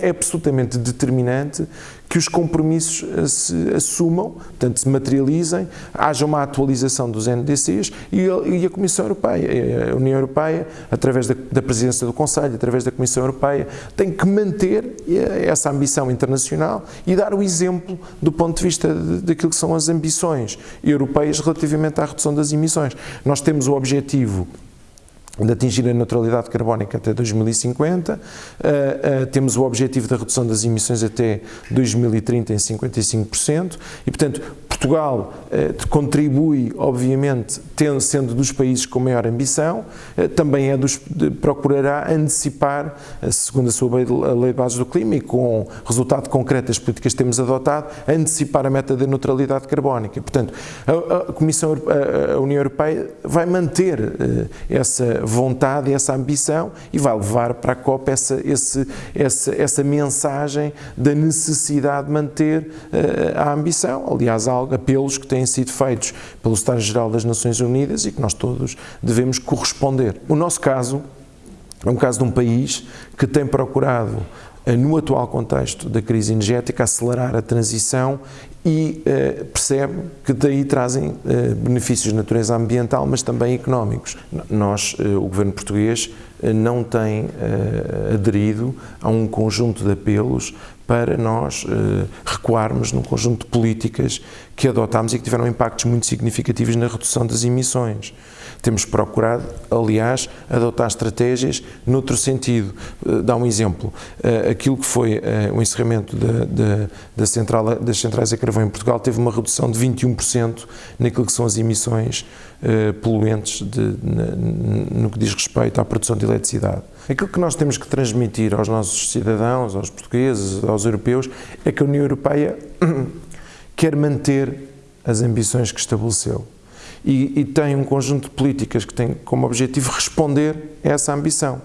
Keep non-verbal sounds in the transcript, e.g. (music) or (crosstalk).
É absolutamente determinante que os compromissos eh, se assumam, portanto, se materializem, haja uma atualização dos NDCs e a Comissão Europeia, a União Europeia, através da, Presidência do Conselho, através da Comissão Europeia, tem que manter eh, essa ambição internacional e dar o exemplo do ponto de vista daquilo que são as ambições europeias relativamente à redução das emissões. Nós temos o objetivo de atingir a neutralidade carbónica até 2050, uh, uh, temos o objetivo da redução das emissões até 2030 em 55% e, portanto, Portugal eh, contribui, obviamente, tendo, sendo dos países com maior ambição, eh, também é dos, de, procurará antecipar, eh, segundo a sua lei, a lei de bases do clima e com resultado concreto das políticas que temos adotado, antecipar a meta da neutralidade carbónica. Portanto, a, a Comissão, a, a, União Europeia vai manter eh, essa vontade, essa ambição e vai levar para a COP essa, esse, essa, essa mensagem da necessidade de manter eh, a ambição. Aliás, há apelos que têm sido feitos pelo Estado-Geral das Nações Unidas e que nós todos devemos corresponder. O nosso caso é um caso de um país que tem procurado eh, no atual contexto da crise energética, acelerar a transição e uh, percebe que daí trazem uh, benefícios de natureza ambiental, mas também económicos. Nós, uh, o governo português, não tem aderido a um conjunto de apelos para nós recuarmos num conjunto de políticas que adotámos e que tiveram impactos muito significativos na redução das emissões. Temos procurado, aliás, adotar estratégias noutro sentido. Dá um exemplo, aquilo que foi o encerramento da, da, da central, das centrais a carvão em Portugal teve uma redução de 21% naquilo que são as emissões uh, poluentes de, no que diz respeito à produção de eletricidade. Aquilo que nós temos que transmitir aos nossos cidadãos, aos portugueses, aos europeus, é que a União Europeia (clears throat) quer manter as ambições que estabeleceu. E, e tem um conjunto de políticas que tem como objetivo responder a essa ambição.